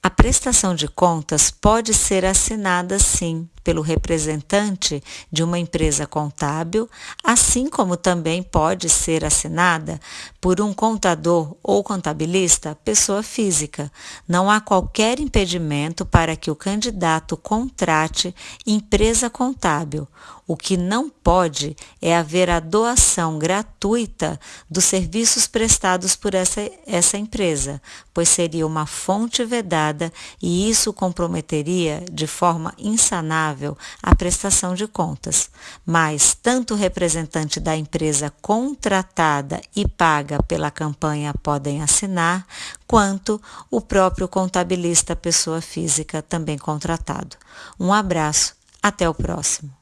A prestação de contas pode ser assinada sim pelo representante de uma empresa contábil, assim como também pode ser assinada por um contador ou contabilista, pessoa física. Não há qualquer impedimento para que o candidato contrate empresa contábil. O que não pode é haver a doação gratuita dos serviços prestados por essa, essa empresa, pois seria uma fonte vedada e isso comprometeria de forma insanável a prestação de contas. Mas tanto o representante da empresa contratada e paga pela campanha podem assinar, quanto o próprio contabilista pessoa física também contratado. Um abraço, até o próximo.